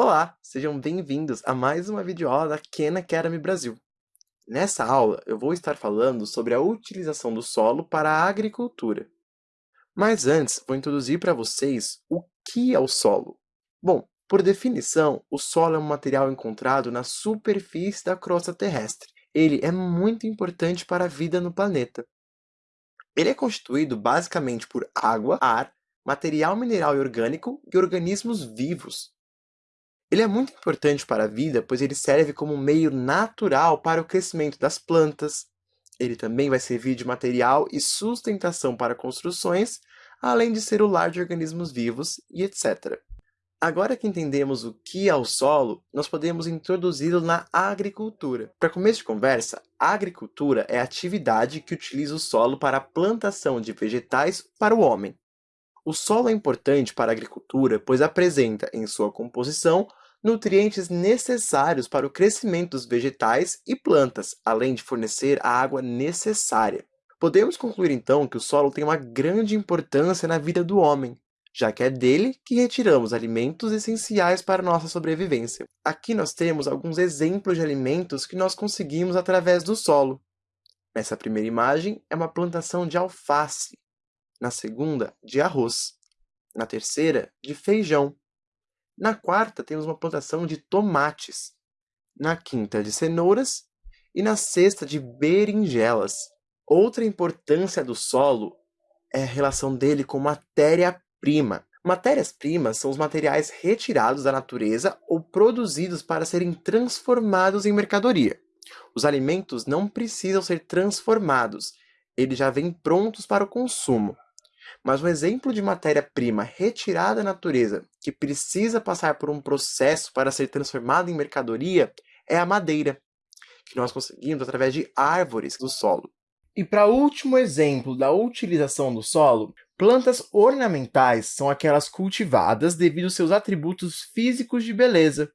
Olá, sejam bem-vindos a mais uma videoaula da Khan Academy Brasil. Nessa aula, eu vou estar falando sobre a utilização do solo para a agricultura. Mas antes, vou introduzir para vocês o que é o solo. Bom, por definição, o solo é um material encontrado na superfície da crosta terrestre. Ele é muito importante para a vida no planeta. Ele é constituído basicamente por água, ar, material mineral e orgânico e organismos vivos. Ele é muito importante para a vida, pois ele serve como um meio natural para o crescimento das plantas. Ele também vai servir de material e sustentação para construções, além de ser o lar de organismos vivos e etc. Agora que entendemos o que é o solo, nós podemos introduzi-lo na agricultura. Para começo de conversa, a agricultura é a atividade que utiliza o solo para a plantação de vegetais para o homem. O solo é importante para a agricultura, pois apresenta, em sua composição, nutrientes necessários para o crescimento dos vegetais e plantas, além de fornecer a água necessária. Podemos concluir então que o solo tem uma grande importância na vida do homem, já que é dele que retiramos alimentos essenciais para nossa sobrevivência. Aqui nós temos alguns exemplos de alimentos que nós conseguimos através do solo. Nessa primeira imagem é uma plantação de alface, na segunda, de arroz, na terceira, de feijão, na quarta, temos uma plantação de tomates, na quinta, de cenouras e na sexta, de berinjelas. Outra importância do solo é a relação dele com matéria-prima. Matérias-primas são os materiais retirados da natureza ou produzidos para serem transformados em mercadoria. Os alimentos não precisam ser transformados, eles já vêm prontos para o consumo. Mas um exemplo de matéria-prima retirada da natureza que precisa passar por um processo para ser transformada em mercadoria é a madeira, que nós conseguimos através de árvores do solo. E para último exemplo da utilização do solo, plantas ornamentais são aquelas cultivadas devido aos seus atributos físicos de beleza,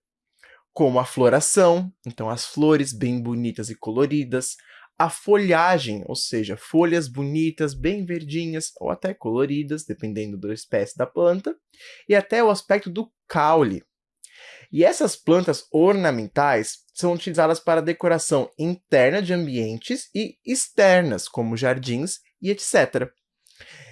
como a floração, então as flores bem bonitas e coloridas, a folhagem, ou seja, folhas bonitas, bem verdinhas ou até coloridas, dependendo da espécie da planta, e até o aspecto do caule. E essas plantas ornamentais são utilizadas para decoração interna de ambientes e externas, como jardins e etc.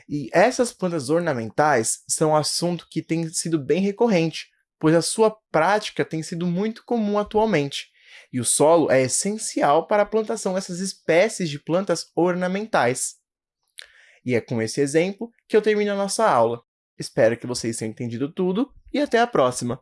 E essas plantas ornamentais são um assunto que tem sido bem recorrente, pois a sua prática tem sido muito comum atualmente. E o solo é essencial para a plantação dessas espécies de plantas ornamentais. E é com esse exemplo que eu termino a nossa aula. Espero que vocês tenham entendido tudo e até a próxima!